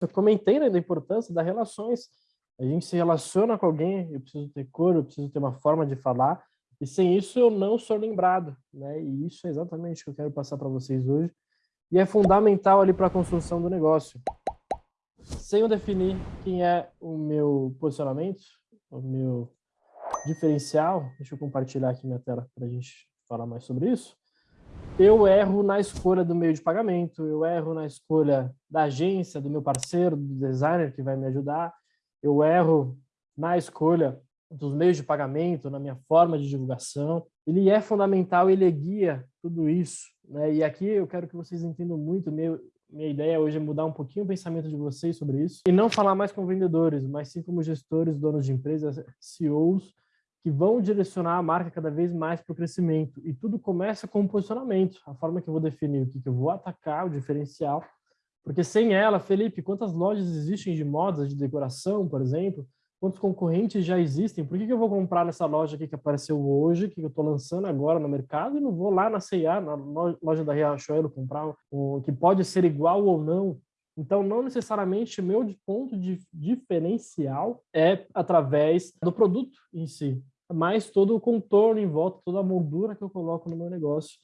Eu comentei né, da importância das relações. A gente se relaciona com alguém, eu preciso ter cor, eu preciso ter uma forma de falar, e sem isso eu não sou lembrado, né? E isso é exatamente o que eu quero passar para vocês hoje. E é fundamental ali para a construção do negócio. Sem eu definir quem é o meu posicionamento, o meu diferencial, deixa eu compartilhar aqui minha tela para a gente falar mais sobre isso eu erro na escolha do meio de pagamento, eu erro na escolha da agência, do meu parceiro, do designer que vai me ajudar, eu erro na escolha dos meios de pagamento, na minha forma de divulgação. Ele é fundamental, ele guia tudo isso. Né? E aqui eu quero que vocês entendam muito, meu, minha ideia hoje é mudar um pouquinho o pensamento de vocês sobre isso, e não falar mais com vendedores, mas sim como gestores, donos de empresas, CEOs, que vão direcionar a marca cada vez mais para o crescimento. E tudo começa com o posicionamento, a forma que eu vou definir o que, que eu vou atacar, o diferencial. Porque sem ela, Felipe, quantas lojas existem de modas, de decoração, por exemplo? Quantos concorrentes já existem? Por que, que eu vou comprar nessa loja aqui que apareceu hoje, que eu estou lançando agora no mercado, e não vou lá na C&A, na loja da Riachuelo, comprar um que pode ser igual ou não? Então, não necessariamente meu ponto de diferencial é através do produto em si, mas todo o contorno em volta, toda a moldura que eu coloco no meu negócio.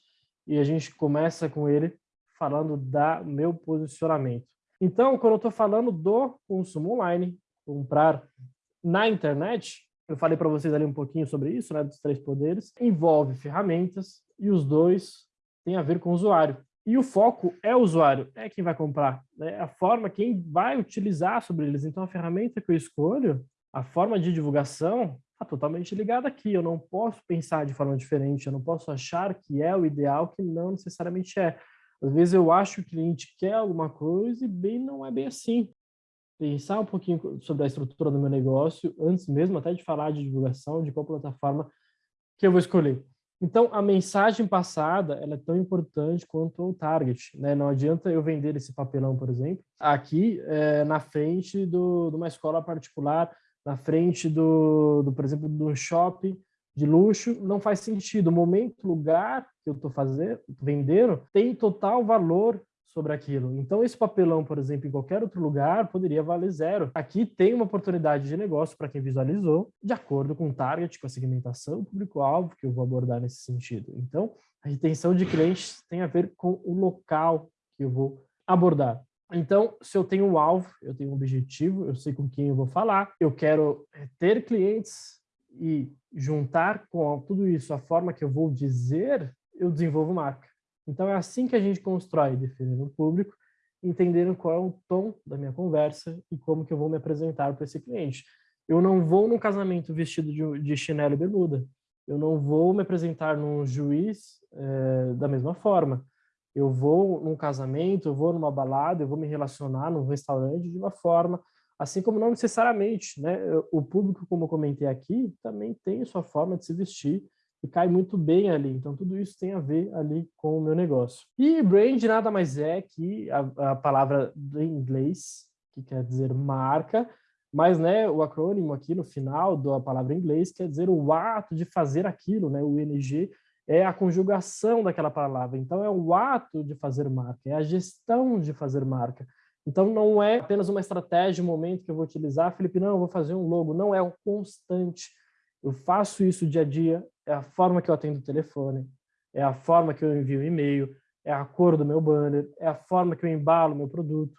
E a gente começa com ele falando da meu posicionamento. Então, quando eu estou falando do consumo online, comprar na internet, eu falei para vocês ali um pouquinho sobre isso, né, dos três poderes, envolve ferramentas e os dois têm a ver com o usuário. E o foco é o usuário, é quem vai comprar, né? a forma, quem vai utilizar sobre eles. Então, a ferramenta que eu escolho, a forma de divulgação, está totalmente ligada aqui. Eu não posso pensar de forma diferente, eu não posso achar que é o ideal, que não necessariamente é. Às vezes eu acho que o cliente quer alguma coisa e bem não é bem assim. Pensar um pouquinho sobre a estrutura do meu negócio, antes mesmo até de falar de divulgação, de qual plataforma que eu vou escolher. Então, a mensagem passada ela é tão importante quanto o target. Né? Não adianta eu vender esse papelão, por exemplo, aqui é, na frente do, de uma escola particular, na frente do, do, por exemplo, do shopping de luxo, não faz sentido. O momento, lugar que eu estou fazendo, vendendo, tem total valor sobre aquilo. Então, esse papelão, por exemplo, em qualquer outro lugar, poderia valer zero. Aqui tem uma oportunidade de negócio para quem visualizou, de acordo com o target, com a segmentação, público-alvo que eu vou abordar nesse sentido. Então, a retenção de clientes tem a ver com o local que eu vou abordar. Então, se eu tenho um alvo, eu tenho um objetivo, eu sei com quem eu vou falar, eu quero eh, ter clientes e juntar com tudo isso a forma que eu vou dizer, eu desenvolvo marca. Então, é assim que a gente constrói, definindo o público, entendendo qual é o tom da minha conversa e como que eu vou me apresentar para esse cliente. Eu não vou num casamento vestido de, de chinelo e bermuda. Eu não vou me apresentar num juiz é, da mesma forma. Eu vou num casamento, eu vou numa balada, eu vou me relacionar num restaurante de uma forma, assim como não necessariamente, né? O público, como eu comentei aqui, também tem sua forma de se vestir e cai muito bem ali. Então, tudo isso tem a ver ali com o meu negócio. E brand nada mais é que a, a palavra do inglês, que quer dizer marca, mas né, o acrônimo aqui no final da palavra em inglês quer dizer o ato de fazer aquilo, né? O ING é a conjugação daquela palavra. Então, é o ato de fazer marca, é a gestão de fazer marca. Então, não é apenas uma estratégia, um momento que eu vou utilizar, Felipe, não, eu vou fazer um logo. Não, é o constante. Eu faço isso dia a dia, é a forma que eu atendo o telefone, é a forma que eu envio e-mail, é a cor do meu banner, é a forma que eu embalo meu produto.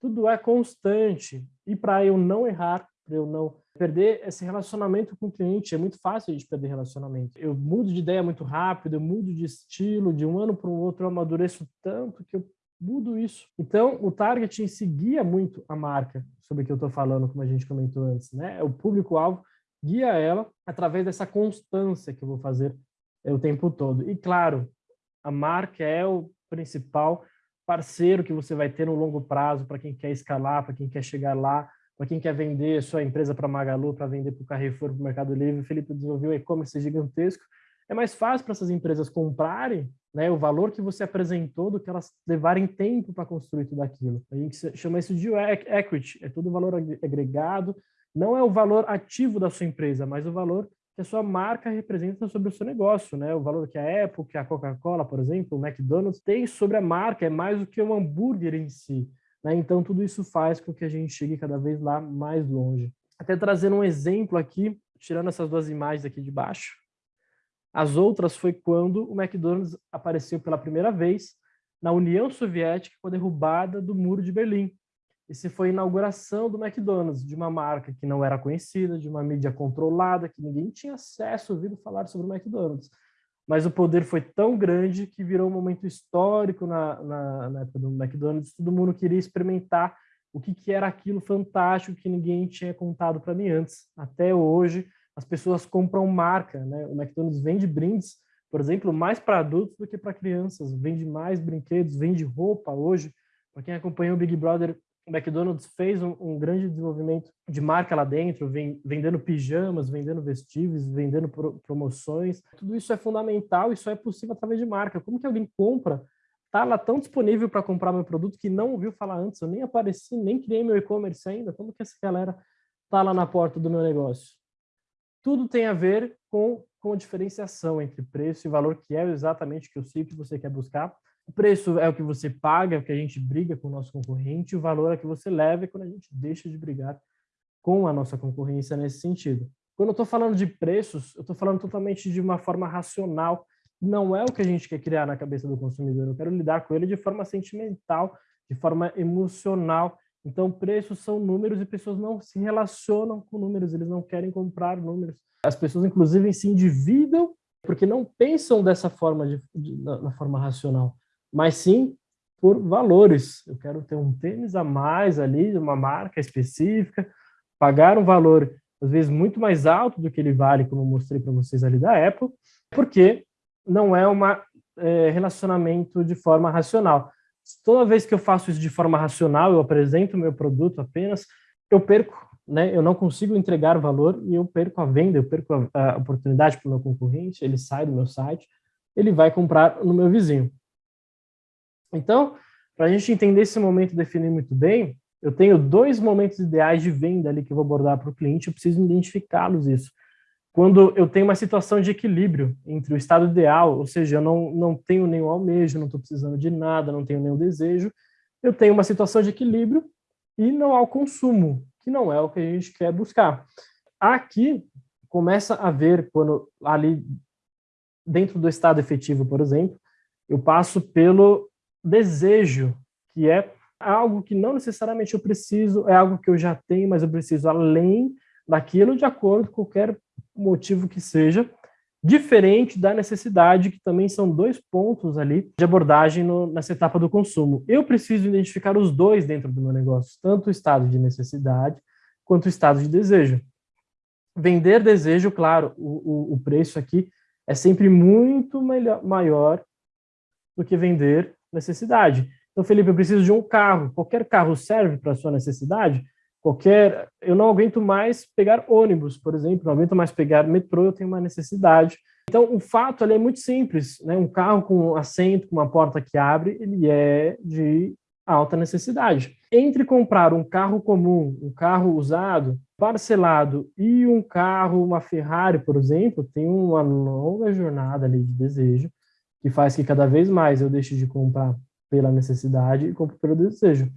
Tudo é constante. E para eu não errar, para eu não perder esse relacionamento com o cliente, é muito fácil de perder relacionamento. Eu mudo de ideia muito rápido, eu mudo de estilo, de um ano para o outro eu amadureço tanto que eu mudo isso. Então, o targeting seguia muito a marca sobre o que eu estou falando, como a gente comentou antes, né? O público-alvo guia ela através dessa constância que eu vou fazer o tempo todo. E claro, a marca é o principal parceiro que você vai ter no longo prazo para quem quer escalar, para quem quer chegar lá, para quem quer vender sua empresa para Magalu, para vender para o Carrefour, para o Mercado Livre. O Felipe desenvolveu um e-commerce gigantesco. É mais fácil para essas empresas comprarem né, o valor que você apresentou do que elas levarem tempo para construir tudo aquilo. A gente chama isso de equity, é todo o valor agregado não é o valor ativo da sua empresa, mas o valor que a sua marca representa sobre o seu negócio, né? O valor que a Apple, que a Coca-Cola, por exemplo, o McDonald's tem sobre a marca, é mais do que o hambúrguer em si. Né? Então, tudo isso faz com que a gente chegue cada vez lá mais longe. Até trazendo um exemplo aqui, tirando essas duas imagens aqui de baixo, as outras foi quando o McDonald's apareceu pela primeira vez na União Soviética com a derrubada do Muro de Berlim. Esse foi a inauguração do McDonald's, de uma marca que não era conhecida, de uma mídia controlada, que ninguém tinha acesso, ouvido falar sobre o McDonald's. Mas o poder foi tão grande que virou um momento histórico na, na, na época do McDonald's. Todo mundo queria experimentar o que, que era aquilo fantástico que ninguém tinha contado para mim antes. Até hoje, as pessoas compram marca, né? O McDonald's vende brindes, por exemplo, mais para adultos do que para crianças, vende mais brinquedos, vende roupa hoje. Para quem acompanhou o Big Brother, o McDonald's fez um, um grande desenvolvimento de marca lá dentro, vem, vendendo pijamas, vendendo vestíveis, vendendo pro, promoções. Tudo isso é fundamental e só é possível através de marca. Como que alguém compra tá lá tão disponível para comprar meu produto que não ouviu falar antes, eu nem apareci, nem criei meu e-commerce ainda, como que essa galera tá lá na porta do meu negócio? tudo tem a ver com, com a diferenciação entre preço e valor, que é exatamente o que eu sei que você quer buscar. O preço é o que você paga, é o que a gente briga com o nosso concorrente, o valor é que você leva quando a gente deixa de brigar com a nossa concorrência nesse sentido. Quando eu estou falando de preços, eu estou falando totalmente de uma forma racional, não é o que a gente quer criar na cabeça do consumidor, eu quero lidar com ele de forma sentimental, de forma emocional, então, preços são números e pessoas não se relacionam com números, eles não querem comprar números. As pessoas, inclusive, se endividam porque não pensam dessa forma, de, de, na, forma racional, mas sim por valores. Eu quero ter um tênis a mais ali, de uma marca específica, pagar um valor, às vezes, muito mais alto do que ele vale, como eu mostrei para vocês ali da Apple, porque não é um é, relacionamento de forma racional toda vez que eu faço isso de forma racional, eu apresento meu produto apenas, eu perco, né? Eu não consigo entregar valor e eu perco a venda, eu perco a, a oportunidade para o meu concorrente, ele sai do meu site, ele vai comprar no meu vizinho. Então, para a gente entender esse momento e definir muito bem, eu tenho dois momentos ideais de venda ali que eu vou abordar para o cliente, eu preciso identificá-los isso quando eu tenho uma situação de equilíbrio entre o estado ideal, ou seja, eu não, não tenho nenhum almejo, não estou precisando de nada, não tenho nenhum desejo, eu tenho uma situação de equilíbrio e não há o consumo, que não é o que a gente quer buscar. Aqui começa a ver, quando ali dentro do estado efetivo, por exemplo, eu passo pelo desejo, que é algo que não necessariamente eu preciso, é algo que eu já tenho, mas eu preciso além daquilo de acordo com qualquer motivo que seja, diferente da necessidade, que também são dois pontos ali de abordagem no, nessa etapa do consumo. Eu preciso identificar os dois dentro do meu negócio, tanto o estado de necessidade quanto o estado de desejo. Vender desejo, claro, o, o, o preço aqui é sempre muito melhor, maior do que vender necessidade. Então, Felipe, eu preciso de um carro. Qualquer carro serve para a sua necessidade? qualquer, eu não aguento mais pegar ônibus, por exemplo, não aguento mais pegar metrô, eu tenho uma necessidade. Então, o fato ali é muito simples, né? Um carro com assento, com uma porta que abre, ele é de alta necessidade. Entre comprar um carro comum, um carro usado, parcelado e um carro, uma Ferrari, por exemplo, tem uma longa jornada ali de desejo que faz que cada vez mais eu deixe de comprar pela necessidade e compre pelo desejo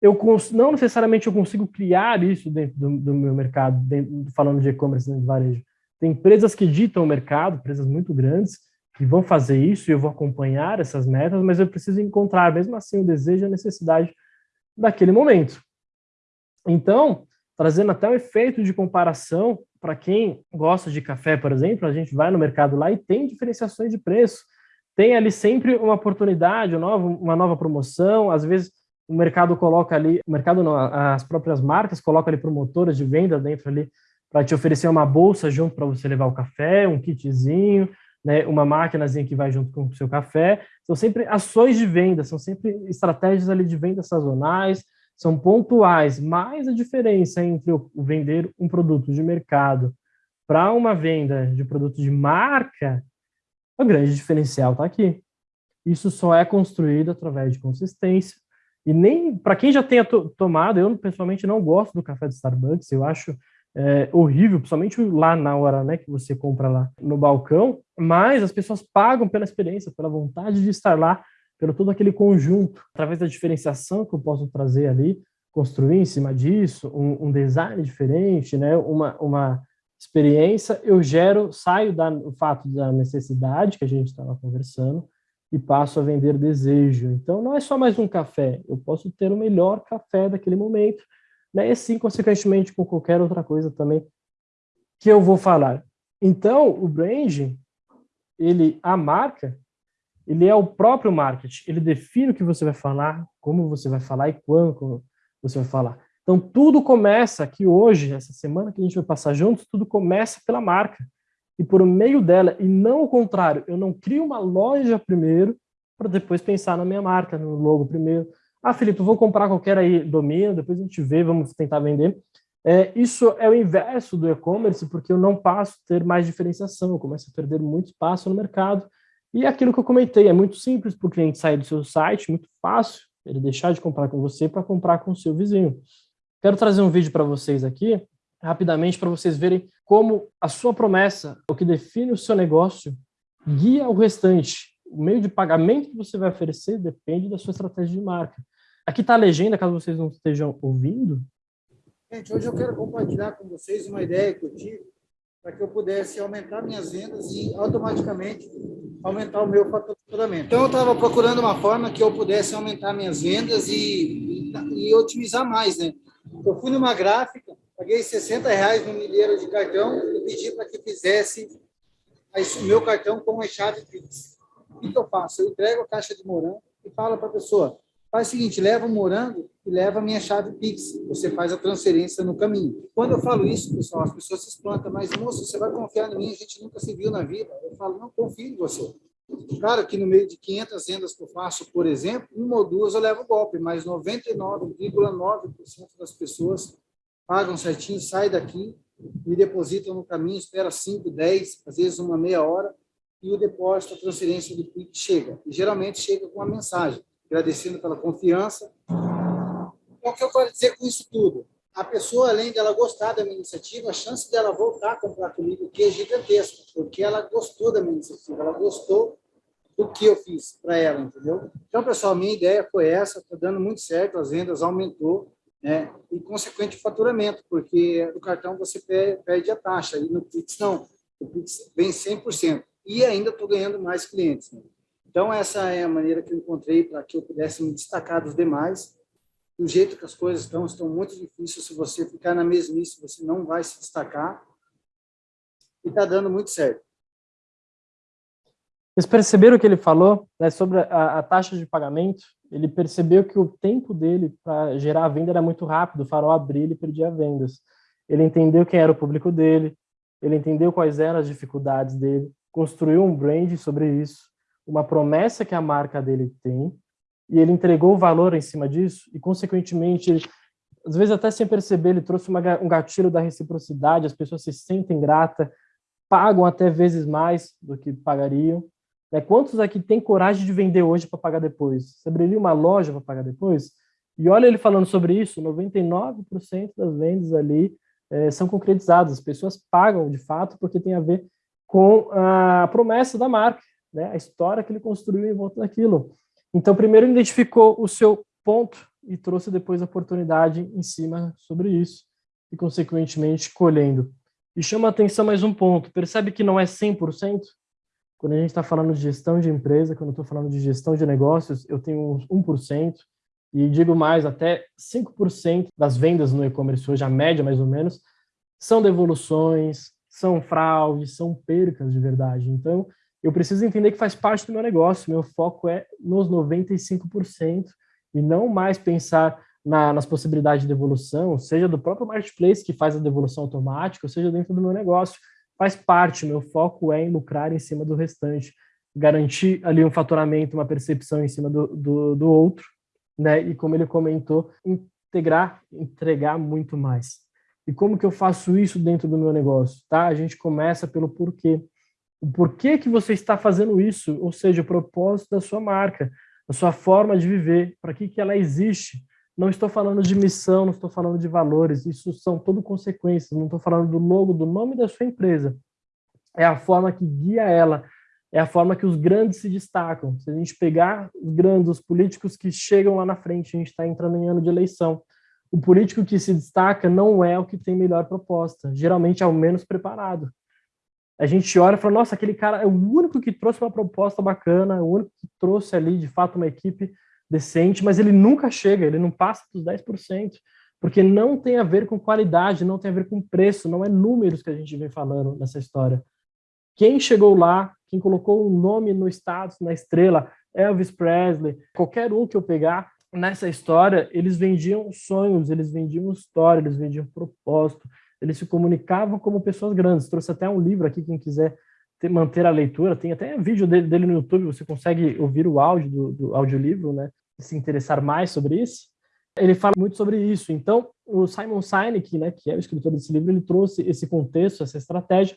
eu não necessariamente eu consigo criar isso dentro do, do meu mercado, dentro, falando de e-commerce, de varejo. Tem empresas que ditam o mercado, empresas muito grandes, que vão fazer isso e eu vou acompanhar essas metas, mas eu preciso encontrar, mesmo assim, o desejo e a necessidade daquele momento. Então, trazendo até um efeito de comparação, para quem gosta de café, por exemplo, a gente vai no mercado lá e tem diferenciações de preço. Tem ali sempre uma oportunidade, uma nova, promoção, às vezes o mercado coloca ali, o mercado não, as próprias marcas colocam ali promotoras de venda dentro ali para te oferecer uma bolsa junto para você levar o café, um kitzinho, né, uma máquinazinha que vai junto com o seu café. São sempre ações de venda, são sempre estratégias ali de venda sazonais, são pontuais, mas a diferença entre o vender um produto de mercado para uma venda de produto de marca, o grande diferencial está aqui. Isso só é construído através de consistência, e nem para quem já tenha to tomado, eu pessoalmente não gosto do café do Starbucks, eu acho é, horrível, principalmente lá na hora né, que você compra lá no balcão, mas as pessoas pagam pela experiência, pela vontade de estar lá pelo todo aquele conjunto, através da diferenciação que eu posso trazer ali, construir em cima disso, um, um design diferente, né, uma, uma experiência, eu gero, saio do fato da necessidade que a gente estava conversando e passo a vender desejo. Então, não é só mais um café, eu posso ter o melhor café daquele momento, né, e assim, consequentemente, com qualquer outra coisa também que eu vou falar. Então, o branding, ele, a marca, ele é o próprio marketing, ele define o que você vai falar, como você vai falar e quando você vai falar. Então, tudo começa aqui hoje, essa semana que a gente vai passar juntos, tudo começa pela marca. E por meio dela, e não o contrário, eu não crio uma loja primeiro, para depois pensar na minha marca, no logo primeiro. Ah, Felipe, vou comprar qualquer aí domínio, depois a gente vê, vamos tentar vender. É, isso é o inverso do e-commerce, porque eu não passo a ter mais diferenciação, eu começo a perder muito espaço no mercado. E aquilo que eu comentei, é muito simples para o cliente sair do seu site, muito fácil, ele deixar de comprar com você para comprar com o seu vizinho. Quero trazer um vídeo para vocês aqui, rapidamente, para vocês verem como a sua promessa, o que define o seu negócio, guia o restante. O meio de pagamento que você vai oferecer depende da sua estratégia de marca. Aqui está a legenda, caso vocês não estejam ouvindo. Gente, hoje eu quero compartilhar com vocês uma ideia que eu tive para que eu pudesse aumentar minhas vendas e automaticamente aumentar o meu faturamento. Então, eu estava procurando uma forma que eu pudesse aumentar minhas vendas e, e, e otimizar mais, né? Eu fui numa gráfica, paguei 60 reais no milheiro de cartão e pedi para que fizesse o meu cartão com a chave Pix. O que, eu faço? Eu entrego a caixa de morango e falo para a pessoa, faz o seguinte, leva o morango e leva a minha chave Pix. Você faz a transferência no caminho. Quando eu falo isso, pessoal, as pessoas se espantam, mas, moço, você vai confiar em mim? A gente nunca se viu na vida. Eu falo, não, confio em você. Claro que no meio de 500 vendas que eu faço, por exemplo, uma ou duas eu levo golpe, mas 99,9% das pessoas pagam certinho, saem daqui, me depositam no caminho, espera 5, 10, às vezes uma meia hora, e o depósito, a transferência do PIX chega. E geralmente chega com uma mensagem, agradecendo pela confiança. Então, o que eu quero dizer com isso tudo? A pessoa, além dela gostar da minha iniciativa, a chance dela voltar a comprar comigo que é gigantesca, porque ela gostou da minha iniciativa, ela gostou do que eu fiz para ela, entendeu? Então, pessoal, minha ideia foi essa, está dando muito certo, as vendas aumentou, né? E consequente faturamento, porque no cartão você perde a taxa, e no Pix não, o Pix vem 100%, e ainda estou ganhando mais clientes. Né? Então, essa é a maneira que eu encontrei para que eu pudesse me destacar dos demais. Do jeito que as coisas estão, estão muito difíceis. Se você ficar na mesmice, você não vai se destacar. E está dando muito certo. Vocês perceberam o que ele falou né, sobre a, a, taxa de pagamento? Ele percebeu que o tempo dele para gerar a venda era muito rápido, o farol abria ele perdia vendas. Ele entendeu quem era o público dele, ele entendeu quais eram as dificuldades dele, construiu um brand sobre isso, uma promessa que a marca dele tem, e ele entregou valor em cima disso, e consequentemente, ele, às vezes até sem perceber, ele trouxe uma, um gatilho da reciprocidade, as pessoas se sentem grata, pagam até vezes mais do que pagariam, né? Quantos aqui têm coragem de vender hoje para pagar depois? Você abriria uma loja para pagar depois? E olha ele falando sobre isso, 99% das vendas ali é, são concretizadas, as pessoas pagam de fato porque tem a ver com a promessa da marca, né? a história que ele construiu em volta daquilo. Então, primeiro identificou o seu ponto e trouxe depois a oportunidade em cima sobre isso, e consequentemente colhendo. E chama atenção mais um ponto, percebe que não é 100%? Quando a gente está falando de gestão de empresa, quando eu estou falando de gestão de negócios, eu tenho uns 1%, e digo mais, até 5% das vendas no e-commerce hoje, a média mais ou menos, são devoluções, são fraudes, são percas de verdade. Então, eu preciso entender que faz parte do meu negócio, meu foco é nos 95%, e não mais pensar na, nas possibilidades de devolução, seja do próprio marketplace que faz a devolução automática, ou seja dentro do meu negócio faz parte, meu foco é em lucrar em cima do restante, garantir ali um faturamento, uma percepção em cima do, do, do outro, né? E como ele comentou, integrar, entregar muito mais. E como que eu faço isso dentro do meu negócio? Tá? A gente começa pelo porquê. O porquê que você está fazendo isso, ou seja, o propósito da sua marca, a sua forma de viver, para que, que ela existe, não estou falando de missão, não estou falando de valores, isso são tudo consequências, não estou falando do logo, do nome da sua empresa. É a forma que guia ela é a forma que os grandes se destacam. Se a gente pegar os grandes, os políticos que chegam lá na frente, a gente está entrando em ano de eleição. O político que se destaca não é o que tem melhor proposta, geralmente é o menos preparado. A gente olha e fala, nossa, aquele cara é o único que trouxe uma proposta bacana, o único que trouxe ali, de fato, uma equipe decente, mas ele nunca chega, ele não passa dos 10%, porque não tem a ver com qualidade, não tem a ver com preço, não é números que a gente vem falando nessa história. Quem chegou lá, quem colocou o nome no status, na estrela, Elvis Presley, qualquer um que eu pegar nessa história, eles vendiam sonhos, eles vendiam história, eles vendiam propósito, eles se comunicavam como pessoas grandes. Trouxe até um livro aqui, quem quiser ter, manter a leitura, tem até vídeo dele, dele, no YouTube, você consegue ouvir o áudio do, do audiolivro, né? Se interessar mais sobre isso. Ele fala muito sobre isso. Então, o Simon Sinek, né, que é o escritor desse livro, ele trouxe esse contexto, essa estratégia,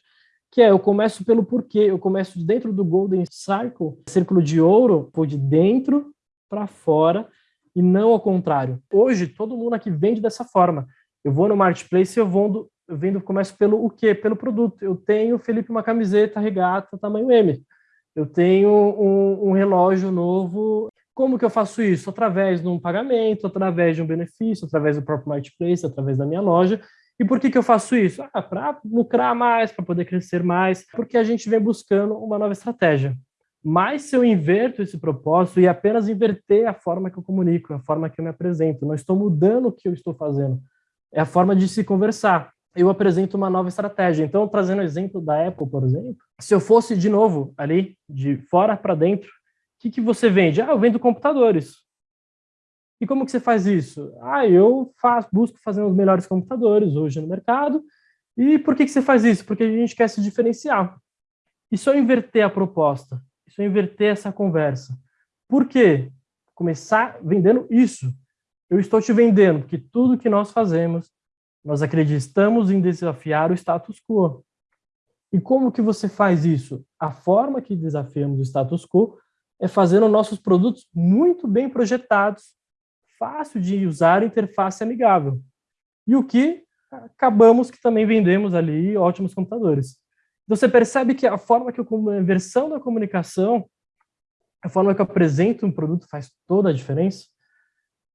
que é eu começo pelo porquê, eu começo de dentro do Golden Circle, círculo de ouro, foi de dentro para fora e não ao contrário. Hoje todo mundo aqui vende dessa forma. Eu vou no marketplace e eu vendo, eu vendo começo pelo o quê? Pelo produto. Eu tenho, Felipe, uma camiseta regata tamanho M. Eu tenho um, um relógio novo. Como que eu faço isso? Através de um pagamento, através de um benefício, através do próprio marketplace, através da minha loja. E por que, que eu faço isso? Ah, para lucrar mais, para poder crescer mais, porque a gente vem buscando uma nova estratégia. Mas se eu inverto esse propósito e apenas inverter a forma que eu comunico, a forma que eu me apresento, não estou mudando o que eu estou fazendo, é a forma de se conversar. Eu apresento uma nova estratégia. Então, trazendo o exemplo da Apple, por exemplo, se eu fosse de novo ali, de fora para dentro, o que, que você vende? Ah, eu vendo computadores. E como que você faz isso? Ah, eu faço, busco fazer os melhores computadores hoje no mercado. E por que, que você faz isso? Porque a gente quer se diferenciar. Se eu inverter a proposta? Se eu inverter essa conversa? Por quê? Começar vendendo isso. Eu estou te vendendo porque tudo que nós fazemos, nós acreditamos em desafiar o status quo. E como que você faz isso? A forma que desafiamos o status quo é fazendo nossos produtos muito bem projetados, fácil de usar, interface amigável. E o que acabamos que também vendemos ali ótimos computadores. Então você percebe que a forma que eu, a versão da comunicação, a forma que eu apresento um produto faz toda a diferença.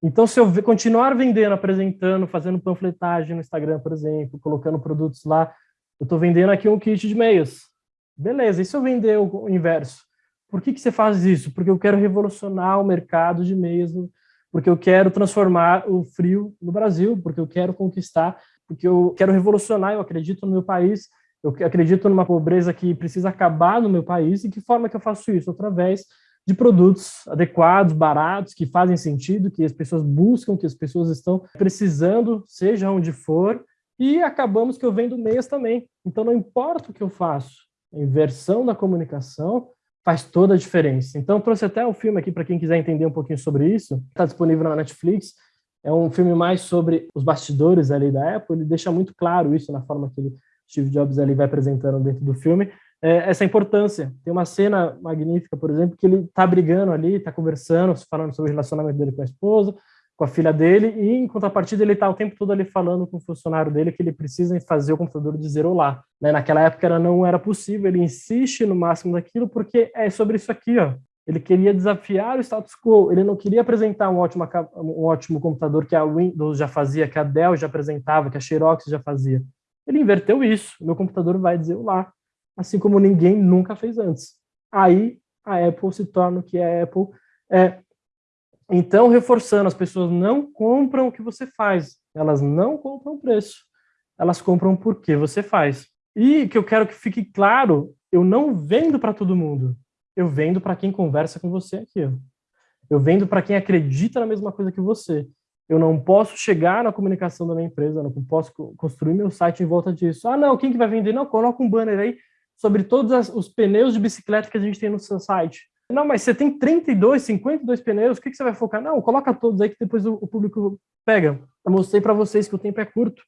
Então, se eu continuar vendendo, apresentando, fazendo panfletagem no Instagram, por exemplo, colocando produtos lá, eu estou vendendo aqui um kit de meias. Beleza, e se eu vender o inverso? Por que, que você faz isso? Porque eu quero revolucionar o mercado de meias porque eu quero transformar o frio no Brasil, porque eu quero conquistar, porque eu quero revolucionar, eu acredito no meu país, eu acredito numa pobreza que precisa acabar no meu país, e que forma que eu faço isso? Através de produtos adequados, baratos, que fazem sentido, que as pessoas buscam, que as pessoas estão precisando, seja onde for, e acabamos que eu vendo meias também. Então não importa o que eu faço, a inversão da comunicação faz toda a diferença. Então, trouxe até um filme aqui para quem quiser entender um pouquinho sobre isso. Está disponível na Netflix. É um filme mais sobre os bastidores ali da Apple. Ele deixa muito claro isso na forma que ele, Steve Jobs ali vai apresentando dentro do filme. É, essa importância. Tem uma cena magnífica, por exemplo, que ele está brigando ali, está conversando, falando sobre o relacionamento dele com a esposa, com a filha dele, e em contrapartida ele está o tempo todo ali falando com o funcionário dele que ele precisa fazer o computador dizer olá. Né? Naquela época era, não era possível, ele insiste no máximo daquilo porque é sobre isso aqui, ó. Ele queria desafiar o status quo, ele não queria apresentar um ótimo, um ótimo computador que a Windows já fazia, que a Dell já apresentava, que a Xerox já fazia. Ele inverteu isso, meu computador vai dizer olá, assim como ninguém nunca fez antes. Aí a Apple se torna o que a Apple é. Então, reforçando, as pessoas não compram o que você faz, elas não compram o preço, elas compram porque você faz. E que eu quero que fique claro, eu não vendo para todo mundo, eu vendo para quem conversa com você aqui. Eu vendo para quem acredita na mesma coisa que você. Eu não posso chegar na comunicação da minha empresa, não posso construir meu site em volta disso. Ah, não, quem que vai vender? Não, coloca um banner aí sobre todos os pneus de bicicleta que a gente tem no seu site. Não, mas você tem 32, 52 pneus, o que, que você vai focar? Não, coloca todos aí que depois o, o público pega. Eu mostrei para vocês que o tempo é curto.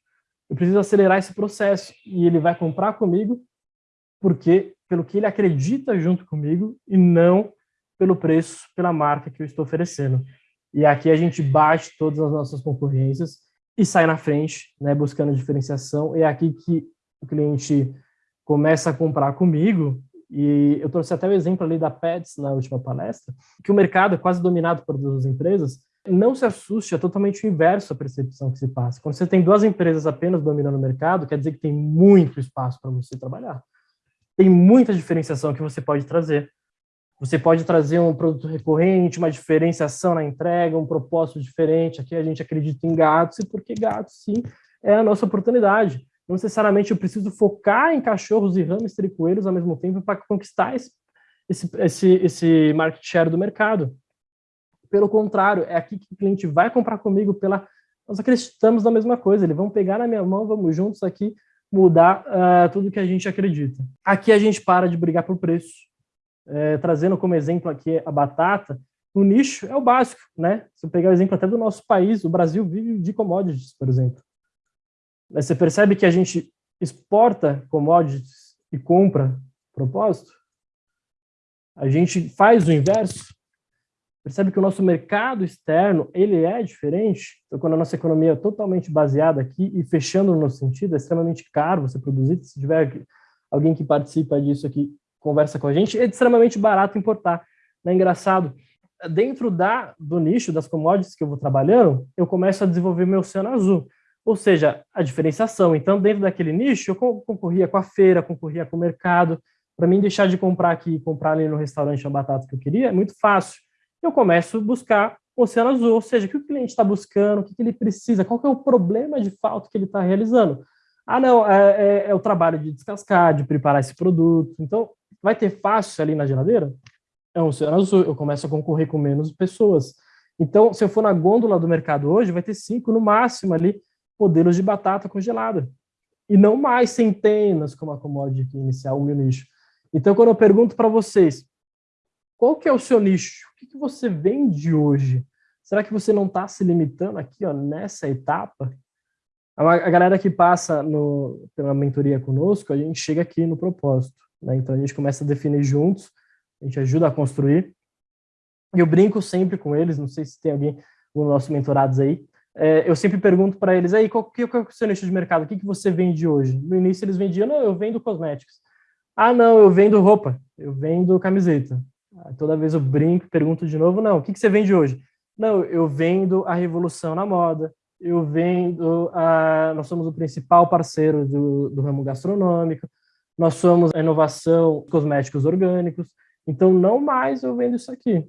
Eu preciso acelerar esse processo. E ele vai comprar comigo porque pelo que ele acredita junto comigo e não pelo preço, pela marca que eu estou oferecendo. E aqui a gente bate todas as nossas concorrências e sai na frente, né, buscando diferenciação. É aqui que o cliente começa a comprar comigo e eu trouxe até o exemplo ali da Pets na última palestra, que o mercado é quase dominado por duas empresas, não se assuste, é totalmente o inverso a percepção que se passa. Quando você tem duas empresas apenas dominando o mercado, quer dizer que tem muito espaço para você trabalhar. Tem muita diferenciação que você pode trazer. Você pode trazer um produto recorrente, uma diferenciação na entrega, um propósito diferente. Aqui a gente acredita em gatos, e porque gatos, sim, é a nossa oportunidade. Não necessariamente eu preciso focar em cachorros e hamster e coelhos ao mesmo tempo para conquistar esse, esse, esse, market share do mercado. Pelo contrário, é aqui que o cliente vai comprar comigo pela... Nós acreditamos na mesma coisa, eles vão pegar na minha mão, vamos juntos aqui mudar uh, tudo que a gente acredita. Aqui a gente para de brigar por preço. É, trazendo como exemplo aqui a batata, o nicho é o básico, né? Se eu pegar o exemplo até do nosso país, o Brasil vive de commodities, por exemplo. Você percebe que a gente exporta commodities e compra propósito? A gente faz o inverso? Percebe que o nosso mercado externo, ele é diferente? Então, quando a nossa economia é totalmente baseada aqui e fechando no nosso sentido, é extremamente caro você produzir, se tiver alguém que participa disso aqui, conversa com a gente, é extremamente barato importar. É engraçado, dentro da, do nicho das commodities que eu vou trabalhando, eu começo a desenvolver meu oceano azul. Ou seja, a diferenciação. Então, dentro daquele nicho, eu concorria com a feira, concorria com o mercado. Para mim, deixar de comprar aqui e comprar ali no restaurante a batata que eu queria é muito fácil. Eu começo a buscar o oceano azul, ou seja, o que o cliente está buscando, o que, ele precisa, qual é o problema de falta que ele está realizando. Ah, não, é, é, é, o trabalho de descascar, de preparar esse produto. Então, vai ter fácil ali na geladeira? É um oceano azul, eu começo a concorrer com menos pessoas. Então, se eu for na gôndola do mercado hoje, vai ter cinco no máximo ali modelos de batata congelada. E não mais centenas, como a commodity inicial, o meu nicho. Então, quando eu pergunto para vocês, qual que é o seu nicho? O que, que você vende hoje? Será que você não está se limitando aqui, ó, nessa etapa? A, galera que passa no, pela mentoria conosco, a gente chega aqui no propósito. Né? Então, a gente começa a definir juntos, a gente ajuda a construir. E eu brinco sempre com eles, não sei se tem alguém, dos nossos mentorados aí, é, eu sempre pergunto para eles, aí, qual, que, qual é o seu nicho de mercado? O que, que você vende hoje? No início eles vendiam, não, eu vendo cosméticos. Ah, não, eu vendo roupa, eu vendo camiseta. Toda vez eu brinco, pergunto de novo, não, o que, que você vende hoje? Não, eu vendo a revolução na moda, eu vendo, a, nós somos o principal parceiro do, do ramo gastronômico, nós somos a inovação cosméticos orgânicos, então não mais eu vendo isso aqui,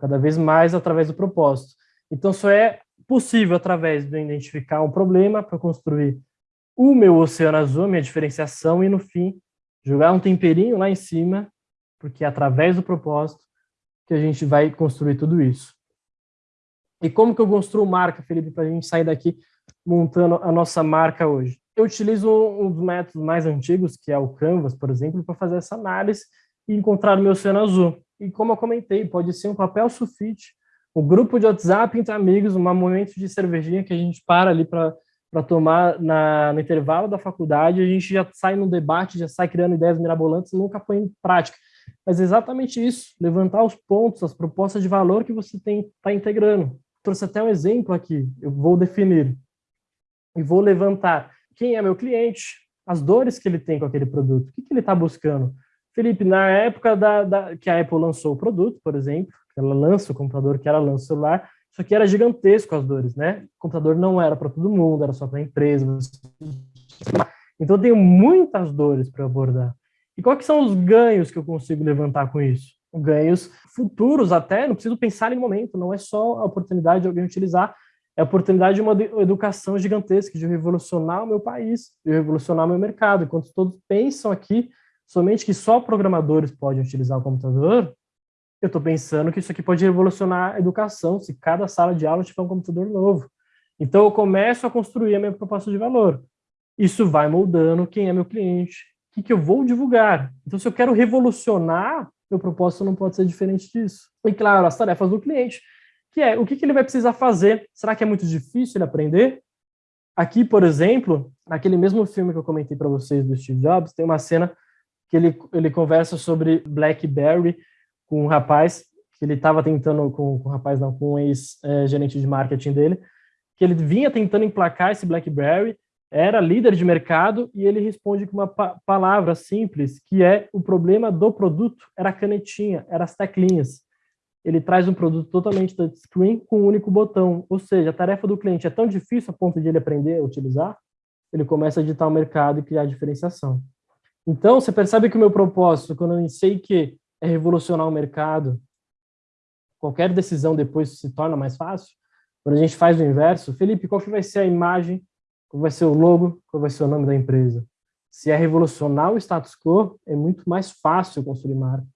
cada vez mais através do propósito. Então só é possível através de identificar um problema para construir o meu oceano azul, minha diferenciação, e no fim, jogar um temperinho lá em cima, porque é através do propósito que a gente vai construir tudo isso. E como que eu construo marca, Felipe, para a gente sair daqui montando a nossa marca hoje? Eu utilizo um dos métodos mais antigos, que é o Canvas, por exemplo, para fazer essa análise e encontrar o meu oceano azul. E como eu comentei, pode ser um papel sulfite, o grupo de WhatsApp entre amigos, um momento de cervejinha que a gente para ali para tomar na, no intervalo da faculdade, a gente já sai num debate, já sai criando ideias mirabolantes, nunca põe em prática. Mas é exatamente isso, levantar os pontos, as propostas de valor que você tem está integrando. Trouxe até um exemplo aqui, eu vou definir e vou levantar quem é meu cliente, as dores que ele tem com aquele produto, o que, que ele está buscando. Felipe, na época da, da, que a Apple lançou o produto, por exemplo, ela lança o computador, que ela lança o celular, isso aqui era gigantesco as dores, né? O computador não era para todo mundo, era só para empresa. Então eu tenho muitas dores para abordar. E quais são os ganhos que eu consigo levantar com isso? Ganhos futuros até, não preciso pensar em momento, não é só a oportunidade de alguém utilizar, é a oportunidade de uma educação gigantesca, de revolucionar o meu país, de revolucionar o meu mercado. Enquanto todos pensam aqui somente que só programadores podem utilizar o computador, eu estou pensando que isso aqui pode revolucionar a educação se cada sala de aula tiver um computador novo. Então, eu começo a construir a minha proposta de valor. Isso vai moldando quem é meu cliente, o que, que eu vou divulgar. Então, se eu quero revolucionar, meu propósito não pode ser diferente disso. E, claro, as tarefas do cliente, que é o que, que ele vai precisar fazer. Será que é muito difícil ele aprender? Aqui, por exemplo, naquele mesmo filme que eu comentei para vocês do Steve Jobs, tem uma cena que ele, ele conversa sobre BlackBerry com um rapaz, que ele estava tentando, com, com um rapaz não, com um ex-gerente de marketing dele, que ele vinha tentando emplacar esse BlackBerry, era líder de mercado e ele responde com uma pa palavra simples, que é o problema do produto era a canetinha, eram as teclinhas. Ele traz um produto totalmente touchscreen com um único botão, ou seja, a tarefa do cliente é tão difícil a ponto de ele aprender a utilizar, ele começa a editar o mercado e criar diferenciação. Então, você percebe que o meu propósito, quando eu sei que é revolucionar o mercado, qualquer decisão depois se torna mais fácil, quando a gente faz o inverso, Felipe, qual que vai ser a imagem, qual vai ser o logo, qual vai ser o nome da empresa? Se é revolucionar o status quo, é muito mais fácil construir marca,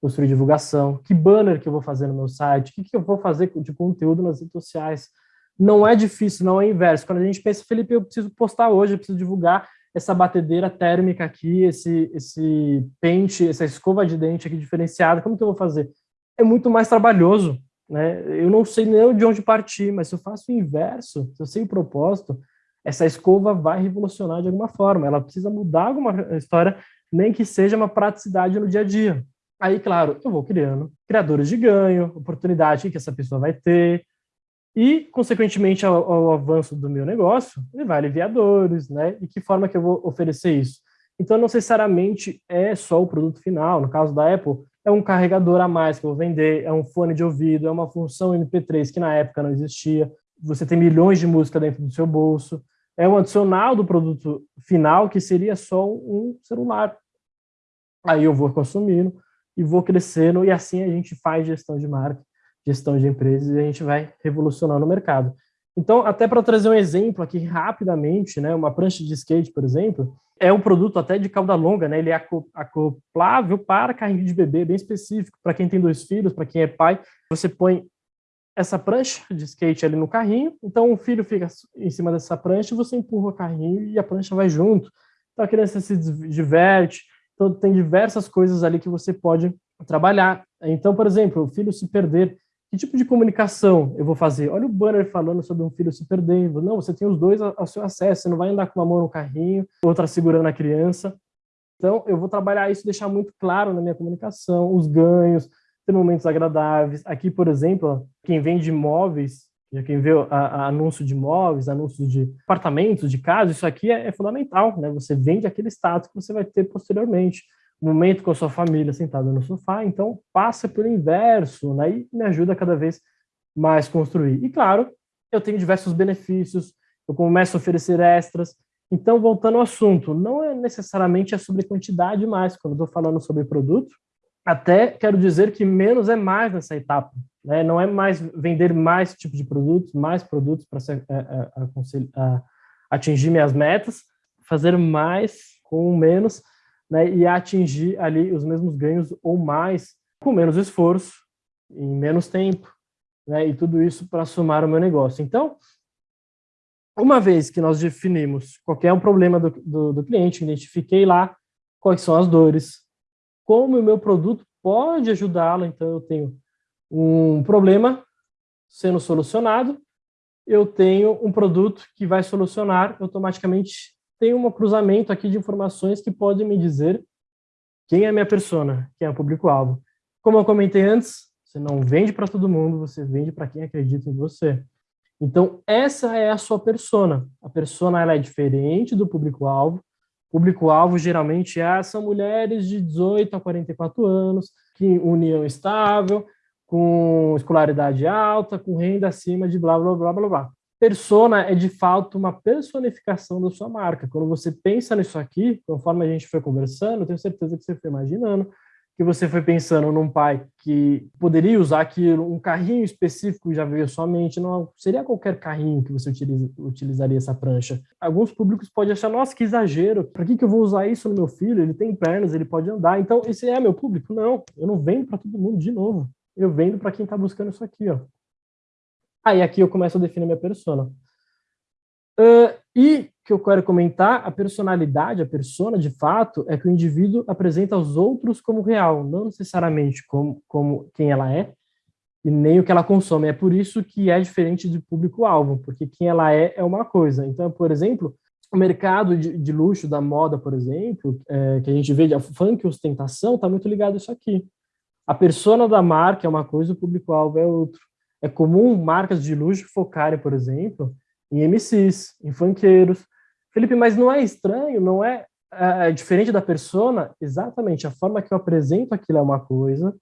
construir divulgação, que banner que eu vou fazer no meu site, o que, que eu vou fazer de conteúdo nas redes sociais. Não é difícil, não é inverso. Quando a gente pensa, Felipe, eu preciso postar hoje, eu preciso divulgar essa batedeira térmica aqui, esse, esse pente, essa escova de dente aqui diferenciada, como que eu vou fazer? É muito mais trabalhoso, né? Eu não sei nem de onde partir, mas se eu faço o inverso, se eu sei o propósito, essa escova vai revolucionar de alguma forma, ela precisa mudar alguma história, nem que seja uma praticidade no dia a dia. Aí, claro, eu vou criando criadores de ganho, oportunidade que essa pessoa vai ter, e, consequentemente, ao, ao, avanço do meu negócio, ele vai aliviar dores, né? E que forma que eu vou oferecer isso? Então, não necessariamente é só o produto final. No caso da Apple, é um carregador a mais que eu vou vender, é um fone de ouvido, é uma função MP3 que na época não existia. Você tem milhões de música dentro do seu bolso. É um adicional do produto final que seria só um celular. Aí eu vou consumindo e vou crescendo e assim a gente faz gestão de marca gestão de empresas e a gente vai revolucionando o mercado. Então, até para trazer um exemplo aqui rapidamente, né, uma prancha de skate, por exemplo, é um produto até de cauda longa, né, ele é acoplável para carrinho de bebê, bem específico, para quem tem dois filhos, para quem é pai, você põe essa prancha de skate ali no carrinho, então o filho fica em cima dessa prancha, você empurra o carrinho e a prancha vai junto. Então a criança se diverte, então tem diversas coisas ali que você pode trabalhar. Então, por exemplo, o filho se perder que tipo de comunicação eu vou fazer? Olha o banner falando sobre um filho se perdendo. Não, você tem os dois ao seu acesso, você não vai andar com uma mão no carrinho, outra segurando a criança. Então, eu vou trabalhar isso, deixar muito claro na minha comunicação, os ganhos, ter momentos agradáveis. Aqui, por exemplo, quem vende imóveis, quem vê a, a anúncio de imóveis, anúncios de apartamentos, de casas, isso aqui é, é fundamental, né? Você vende aquele status que você vai ter posteriormente momento com a sua família sentada no sofá, então passa pelo inverso, né, e me ajuda cada vez mais a construir. E claro, eu tenho diversos benefícios, eu começo a oferecer extras, então voltando ao assunto, não é necessariamente é sobre quantidade mais, quando estou falando sobre produto, até quero dizer que menos é mais nessa etapa, né, não é mais vender mais tipo de produtos, mais produtos para atingir minhas metas, fazer mais com menos, né, e atingir ali os mesmos ganhos ou mais com menos esforço, em menos tempo, né, e tudo isso para somar o meu negócio. Então, uma vez que nós definimos qual é um problema do, do, do cliente, identifiquei lá quais são as dores, como o meu produto pode ajudá-lo, então eu tenho um problema sendo solucionado, eu tenho um produto que vai solucionar automaticamente tem um cruzamento aqui de informações que podem me dizer quem é a minha persona, quem é o público-alvo. Como eu comentei antes, você não vende para todo mundo, você vende para quem acredita em você. Então, essa é a sua persona. A persona ela é diferente do público-alvo. Público-alvo geralmente é, são mulheres de 18 a 44 anos, que união estável, com escolaridade alta, com renda acima de blá, blá, blá, blá, blá persona é de fato uma personificação da sua marca. Quando você pensa nisso aqui, conforme a gente foi conversando, tenho certeza que você foi imaginando, que você foi pensando num pai que poderia usar aquilo, um carrinho específico já veio à sua mente, não seria qualquer carrinho que você utiliza, utilizaria essa prancha. Alguns públicos podem achar, nossa, que exagero, para que, que eu vou usar isso no meu filho? Ele tem pernas, ele pode andar, então esse é meu público? Não, eu não vendo para todo mundo de novo, eu vendo para quem está buscando isso aqui, ó. Aí aqui eu começo a definir minha persona. Uh, e que eu quero comentar, a personalidade, a persona, de fato, é que o indivíduo apresenta aos outros como real, não necessariamente como, como quem ela é, e nem o que ela consome. É por isso que é diferente do público-alvo, porque quem ela é é uma coisa. Então, por exemplo, o mercado de, de luxo, da moda, por exemplo, é, que a gente vê de funk ostentação, está muito ligado a isso aqui. A persona da marca é uma coisa, o público-alvo é outro. É comum marcas de luxo focarem, por exemplo, em MCs, em funkeiros, Felipe, mas não é estranho, não é, é diferente da persona? Exatamente, a forma que eu apresento aquilo é uma coisa,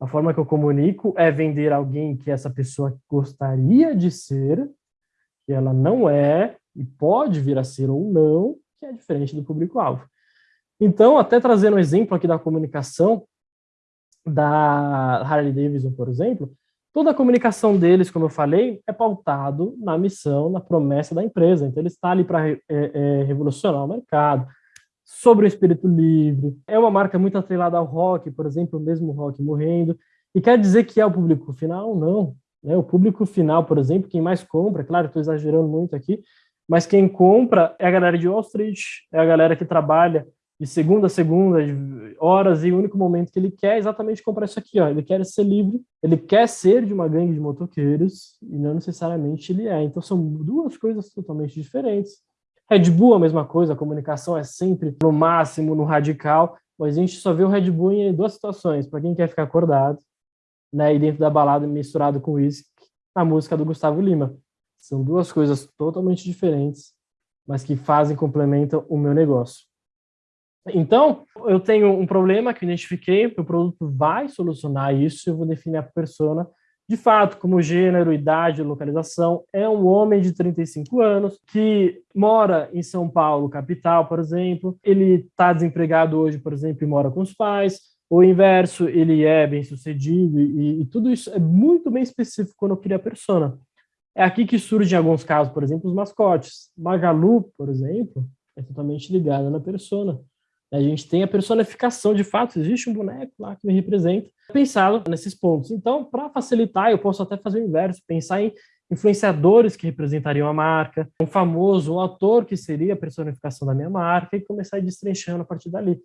a forma que eu comunico é vender alguém que essa pessoa gostaria de ser, que ela não é, e pode vir a ser ou não, que é diferente do público-alvo. Então, até trazendo um exemplo aqui da comunicação da Harley Davidson, por exemplo, toda a comunicação deles, como eu falei, é pautado na missão, na promessa da empresa. Então, ele está ali para é, é, revolucionar o mercado, sobre o espírito livre. É uma marca muito atrelada ao rock, por exemplo, o mesmo rock morrendo. E quer dizer que é o público final? Não. Né? O público final, por exemplo, quem mais compra, claro, estou exagerando muito aqui, mas quem compra é a galera de Wall Street, é a galera que trabalha de segunda a segunda, horas, e o único momento que ele quer é exatamente comprar isso aqui, ó. Ele quer ser livre, ele quer ser de uma gangue de motoqueiros, e não necessariamente ele é. Então são duas coisas totalmente diferentes. Red Bull a mesma coisa, a comunicação é sempre no máximo, no radical, mas a gente só vê o Red Bull em duas situações, para quem quer ficar acordado, né, e dentro da balada misturado com isso, a música do Gustavo Lima. São duas coisas totalmente diferentes, mas que fazem, complementam o meu negócio. Então, eu tenho um problema que identifiquei, o produto vai solucionar isso, eu vou definir a persona. De fato, como gênero, idade, localização, é um homem de 35 anos que mora em São Paulo, capital, por exemplo. Ele está desempregado hoje, por exemplo, e mora com os pais. O inverso, ele é bem sucedido e, e tudo isso é muito bem específico quando eu crio a persona. É aqui que surgem, em alguns casos, por exemplo, os mascotes. Magalu, por exemplo, é totalmente ligada na persona. A gente tem a personificação, de fato, existe um boneco lá que me representa, pensado nesses pontos. Então, para facilitar, eu posso até fazer o inverso, pensar em influenciadores que representariam a marca, um famoso, um ator que seria a personificação da minha marca, e começar a ir destrinchando a partir dali.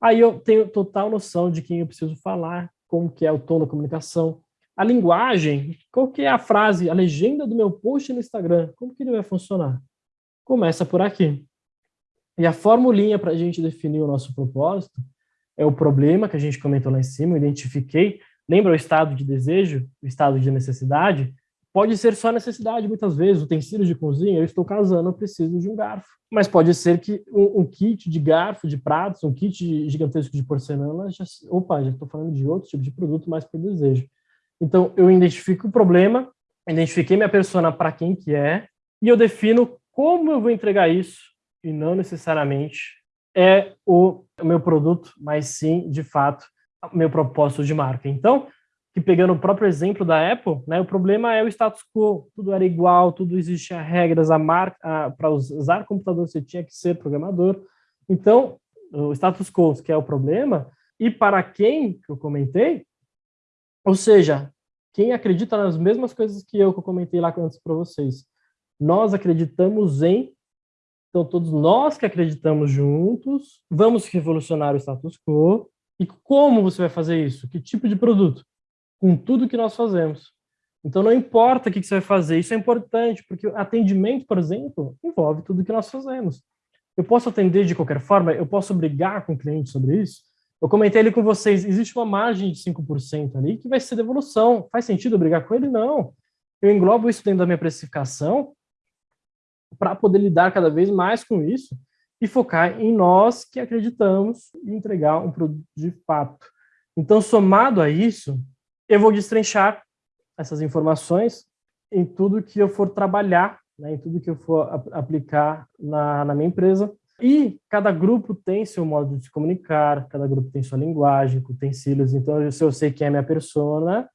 Aí eu tenho total noção de quem eu preciso falar, como que é o tom da comunicação, a linguagem, qual que é a frase, a legenda do meu post no Instagram, como que ele vai funcionar? Começa por aqui. E a formulinha para a gente definir o nosso propósito é o problema que a gente comentou lá em cima, eu identifiquei. Lembra o estado de desejo, o estado de necessidade? Pode ser só necessidade, muitas vezes, utensílios de cozinha, eu estou casando, eu preciso de um garfo. Mas pode ser que um, um kit de garfo, de pratos, um kit gigantesco de porcelana, já, opa, já estou falando de outro tipo de produto mais para desejo. Então, eu identifico o problema, identifiquei minha persona para quem que é, e eu defino como eu vou entregar isso e não necessariamente é o meu produto, mas sim, de fato, o meu propósito de marca. Então, que pegando o próprio exemplo da Apple, né, o problema é o status quo, tudo era igual, tudo existia regras, a marca, para usar computador você tinha que ser programador. Então, o status quo, que é o problema, e para quem que eu comentei, ou seja, quem acredita nas mesmas coisas que eu que eu comentei lá antes para vocês. Nós acreditamos em então, todos nós que acreditamos juntos, vamos revolucionar o status quo. E como você vai fazer isso? Que tipo de produto? Com tudo que nós fazemos. Então, não importa o que você vai fazer, isso é importante, porque atendimento, por exemplo, envolve tudo que nós fazemos. Eu posso atender de qualquer forma, eu posso brigar com o cliente sobre isso. Eu comentei ali com vocês, existe uma margem de 5% ali que vai ser devolução. Faz sentido brigar com ele? Não. Eu englobo isso dentro da minha precificação para poder lidar cada vez mais com isso e focar em nós que acreditamos e entregar um produto de fato. Então, somado a isso, eu vou destrinchar essas informações em tudo que eu for trabalhar, né, em tudo que eu for aplicar na, na minha empresa. E cada grupo tem seu modo de se comunicar, cada grupo tem sua linguagem, utensílios. Então, se eu sei quem é minha persona,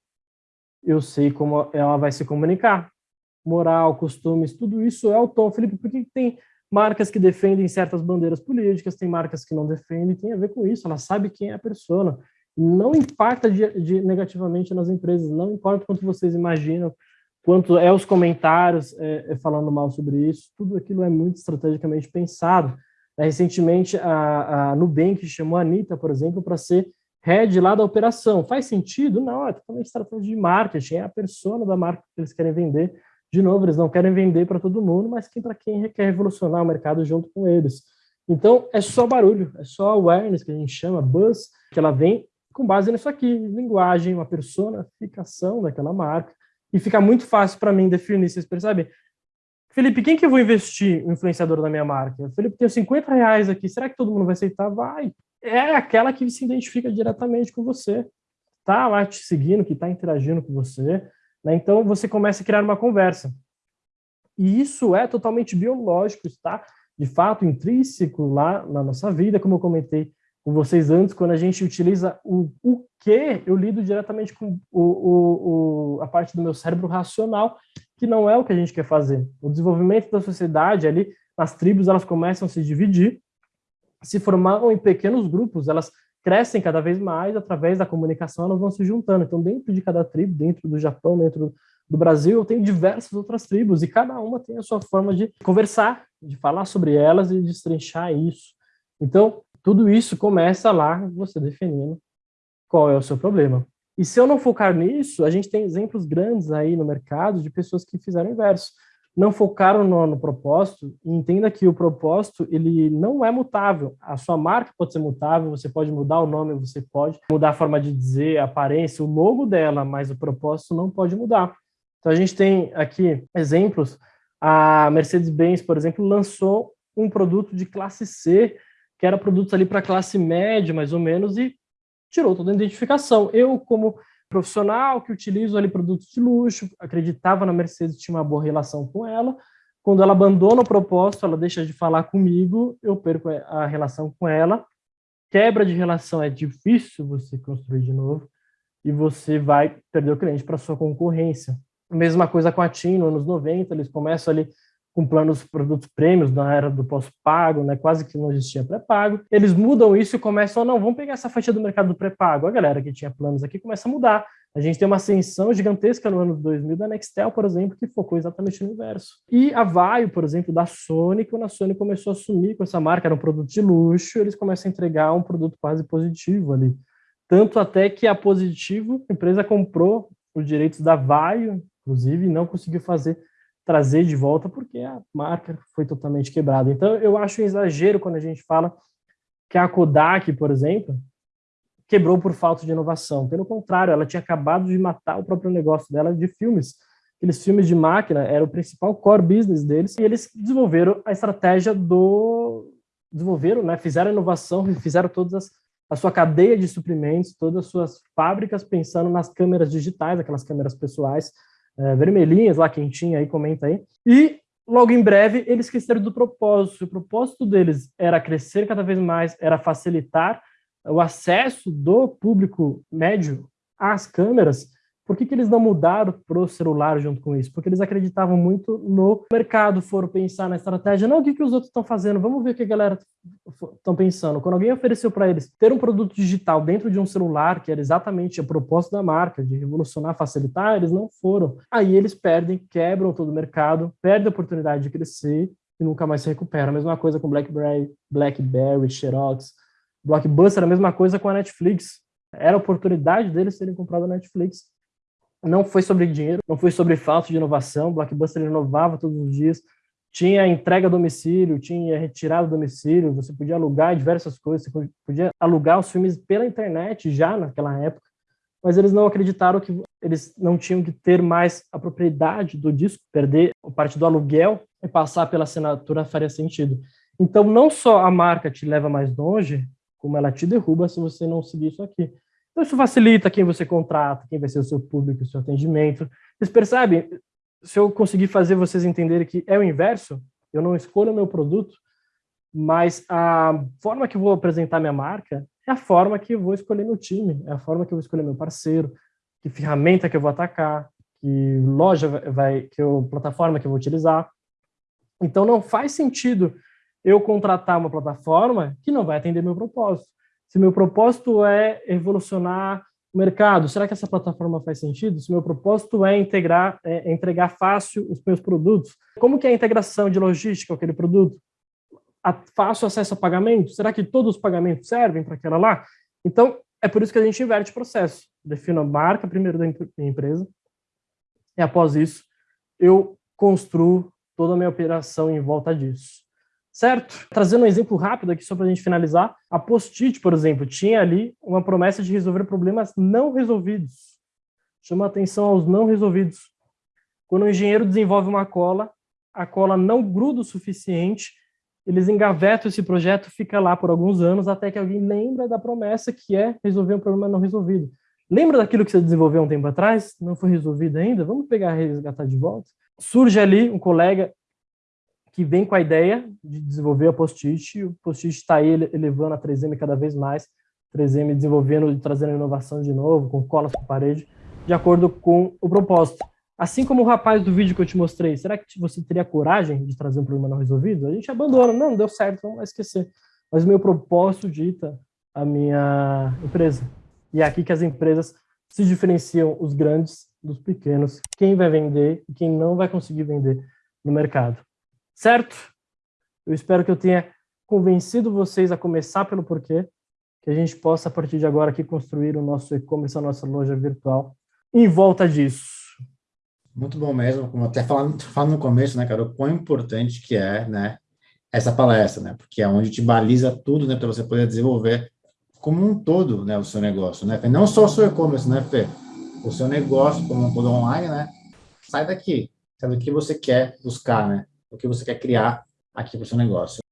eu sei como ela vai se comunicar moral, costumes, tudo isso é o tom. Felipe, por que tem marcas que defendem certas bandeiras políticas, tem marcas que não defendem, tem a ver com isso, ela sabe quem é a persona. Não impacta de, de, negativamente nas empresas, não importa quanto vocês imaginam, quanto é os comentários é, é, falando mal sobre isso, tudo aquilo é muito estrategicamente pensado. É, recentemente, a, a Nubank chamou a Anitta, por exemplo, para ser head lá da operação. Faz sentido? Não, é totalmente estratégia de marketing, é a persona da marca que eles querem vender de novo, eles não querem vender para todo mundo, mas para quem quer revolucionar o mercado junto com eles. Então, é só barulho, é só awareness, que a gente chama, buzz, que ela vem com base nisso aqui, linguagem, uma personificação daquela marca, e fica muito fácil para mim definir, vocês percebem? Felipe, quem que eu vou investir o influenciador da minha marca? Felipe, tenho 50 reais aqui, será que todo mundo vai aceitar? Vai. É aquela que se identifica diretamente com você, tá lá te seguindo, que está interagindo com você, né? Então você começa a criar uma conversa. E isso é totalmente biológico, está de fato intrínseco lá na nossa vida, como eu comentei com vocês antes, quando a gente utiliza o, o que, eu lido diretamente com o, o, o, a parte do meu cérebro racional, que não é o que a gente quer fazer. O desenvolvimento da sociedade ali, as tribos, elas começam a se dividir, se formam em pequenos grupos, elas crescem cada vez mais, através da comunicação elas vão se juntando. Então, dentro de cada tribo, dentro do Japão, dentro do Brasil, tenho diversas outras tribos, e cada uma tem a sua forma de conversar, de falar sobre elas e de destrinchar isso. Então, tudo isso começa lá, você definindo qual é o seu problema. E se eu não focar nisso, a gente tem exemplos grandes aí no mercado de pessoas que fizeram o inverso. Não focaram no, no propósito, entenda que o propósito, ele não é mutável. A sua marca pode ser mutável, você pode mudar o nome, você pode mudar a forma de dizer, a aparência, o logo dela, mas o propósito não pode mudar. Então a gente tem aqui exemplos, a Mercedes-Benz, por exemplo, lançou um produto de classe C que era produtos ali para classe média, mais ou menos, e tirou toda a identificação. Eu, como profissional que utilizo ali produtos de luxo, acreditava na Mercedes, tinha uma boa relação com ela, quando ela abandona o propósito, ela deixa de falar comigo, eu perco a relação com ela, quebra de relação é difícil você construir de novo, e você vai perder o cliente para sua concorrência. Mesma coisa com a TIM, nos anos 90, eles começam ali com planos produtos prêmios na era do pós-pago, né, quase que não existia pré-pago. Eles mudam isso e começam, não, vamos pegar essa fatia do mercado do pré-pago. A galera que tinha planos aqui começa a mudar. A gente tem uma ascensão gigantesca no ano 2000 da Nextel, por exemplo, que focou exatamente no inverso. E a Vaio, por exemplo, da Sony, quando a Sony começou a assumir com essa marca, era um produto de luxo, eles começam a entregar um produto quase positivo ali. Tanto até que a Positivo, a empresa comprou os direitos da Vaio, inclusive, e não conseguiu fazer trazer de volta porque a marca foi totalmente quebrada. Então, eu acho um exagero quando a gente fala que a Kodak, por exemplo, quebrou por falta de inovação. Pelo contrário, ela tinha acabado de matar o próprio negócio dela de filmes. Aqueles filmes de máquina era o principal core business deles e eles desenvolveram a estratégia do desenvolveram, né, fizeram inovação, fizeram todas as, a sua cadeia de suprimentos, todas as suas fábricas pensando nas câmeras digitais, aquelas câmeras pessoais, é, vermelhinhas lá, quentinha aí, comenta aí. E logo em breve eles esqueceram do propósito. O propósito deles era crescer cada vez mais, era facilitar o acesso do público médio às câmeras por que, que eles não mudaram para o celular junto com isso? Porque eles acreditavam muito no mercado, foram pensar na estratégia, não o que, que os outros estão fazendo, vamos ver o que a galera estão pensando. Quando alguém ofereceu para eles ter um produto digital dentro de um celular, que era exatamente a proposta da marca, de revolucionar, facilitar, eles não foram. Aí eles perdem, quebram todo o mercado, perdem a oportunidade de crescer e nunca mais se recuperam. A mesma coisa com BlackBerry, BlackBerry, Xerox, Blockbuster, a mesma coisa com a Netflix. Era a oportunidade deles terem comprado a Netflix não foi sobre dinheiro, não foi sobre falta de inovação. Blockbuster inovava todos os dias. Tinha entrega a domicílio, tinha retirada a domicílio, você podia alugar diversas coisas, você podia alugar os filmes pela internet já naquela época, mas eles não acreditaram que eles não tinham que ter mais a propriedade do disco, perder a parte do aluguel e passar pela assinatura faria sentido. Então, não só a marca te leva mais longe, como ela te derruba se você não seguir isso aqui. Então, isso facilita quem você contrata, quem vai ser o seu público, o seu atendimento. Vocês percebem? Se eu conseguir fazer vocês entenderem que é o inverso, eu não escolho o meu produto, mas a forma que eu vou apresentar minha marca é a forma que eu vou escolher meu time, é a forma que eu vou escolher meu parceiro, que ferramenta que eu vou atacar, que loja vai, que eu, plataforma que eu vou utilizar. Então não faz sentido eu contratar uma plataforma que não vai atender meu propósito. Se meu propósito é evolucionar o mercado, será que essa plataforma faz sentido? Se meu propósito é integrar, é entregar fácil os meus produtos, como que é a integração de logística aquele produto? A, fácil acesso a pagamento? Será que todos os pagamentos servem para aquela lá? Então, é por isso que a gente inverte o processo. Defino a marca primeiro da empresa, e após isso, eu construo toda a minha operação em volta disso certo? Trazendo um exemplo rápido aqui só para a gente finalizar, a Post-it, por exemplo, tinha ali uma promessa de resolver problemas não resolvidos. Chama atenção aos não resolvidos. Quando o engenheiro desenvolve uma cola, a cola não gruda o suficiente, eles engavetam esse projeto, fica lá por alguns anos, até que alguém lembra da promessa que é resolver um problema não resolvido. Lembra daquilo que você desenvolveu um tempo atrás? Não foi resolvido ainda? Vamos pegar e resgatar de volta? Surge ali um colega que vem com a ideia de desenvolver a Post-it, o Post-it está aí elevando a 3M cada vez mais, 3M desenvolvendo e trazendo inovação de novo, com colas para parede, de acordo com o propósito. Assim como o rapaz do vídeo que eu te mostrei, será que você teria coragem de trazer um problema não resolvido? A gente abandona, não, deu certo, vamos esquecer. Mas meu propósito dita a minha empresa. E é aqui que as empresas se diferenciam os grandes dos pequenos, quem vai vender e quem não vai conseguir vender no mercado. Certo? Eu espero que eu tenha convencido vocês a começar pelo porquê, que a gente possa, a partir de agora, aqui construir o nosso e-commerce, a nossa loja virtual, em volta disso. Muito bom mesmo, como até falando, no começo, né, cara, o quão importante que é, né, essa palestra, né, porque é onde te baliza tudo, né, para você poder desenvolver como um todo, né, o seu negócio, né, Fê? não só o seu e-commerce, né, Fê? O seu negócio como um todo online, né, sai daqui, sabe o que você quer buscar, né, o que você quer criar aqui para o seu negócio.